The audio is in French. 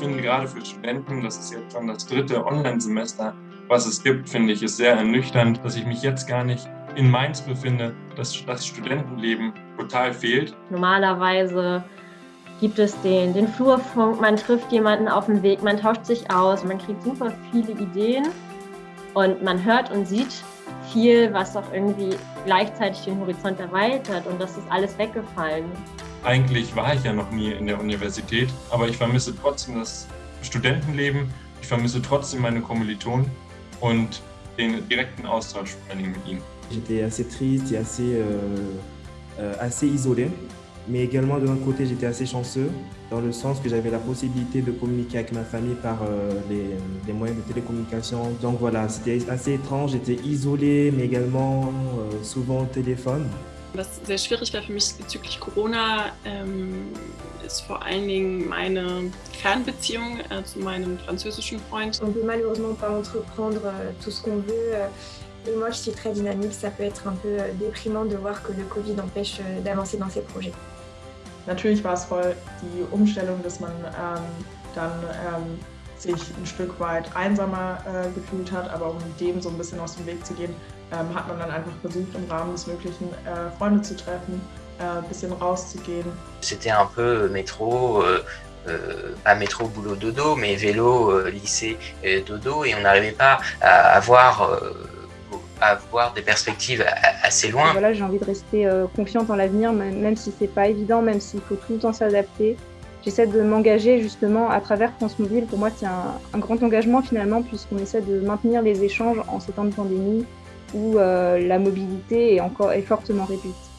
gerade für Studenten, das ist jetzt schon das dritte Online-Semester, was es gibt, finde ich, ist sehr ernüchternd, dass ich mich jetzt gar nicht in Mainz befinde, dass das Studentenleben total fehlt. Normalerweise gibt es den, den Flurfunk, man trifft jemanden auf dem Weg, man tauscht sich aus, man kriegt super viele Ideen und man hört und sieht viel, was auch irgendwie gleichzeitig den Horizont erweitert und das ist alles weggefallen. Eigentlich war ich ja noch nie in der Universität, aber ich vermisse trotzdem das Studentenleben, ich vermisse trotzdem meine Kommilitonen und den direkten Austausch vor allem mit ihnen. J'étais assez triste et assez, euh, euh, assez isolé. Mais également, de l'autre côté, j'étais assez chanceux, dans le sens que j'avais la possibilité de communiquer avec ma famille par euh, les, les, moyens de télécommunication. Donc voilà, c'était assez étrange, j'étais isolé, mais également euh, souvent au téléphone. Was sehr schwierig war für mich bezüglich Corona, ähm, ist vor allen Dingen meine Fernbeziehung äh, zu meinem französischen Freund. On peut malheureusement pas entreprendre euh, tout ce qu'on veut. Et moi, je suis très dynamique, ça peut être un peu euh, déprimant de voir que le Covid empêche euh, d'avancer dans ces projets. Natürlich war es voll die Umstellung, dass man ähm, dann ähm, sich ein Stück weit einsamer äh, gefühlt hat, aber um dem so ein bisschen aus dem Weg zu gehen, ähm, hat man dann einfach versucht, im Rahmen des Möglichen äh, Freunde zu treffen, äh, ein bisschen rauszugehen. C'était un peu métro, euh, euh, pas métro, boulot, dodo, mais vélo, euh, lycée, dodo, et on n'arrivait pas à avoir à voir des perspectives assez loin. Voilà, j'ai envie de rester euh, confiante en l'avenir, même si c'est pas évident, même s'il faut tout le temps s'adapter. J'essaie de m'engager justement à travers France Mobile. Pour moi, c'est un, grand engagement finalement, puisqu'on essaie de maintenir les échanges en ces temps de pandémie où euh, la mobilité est encore est fortement réduite.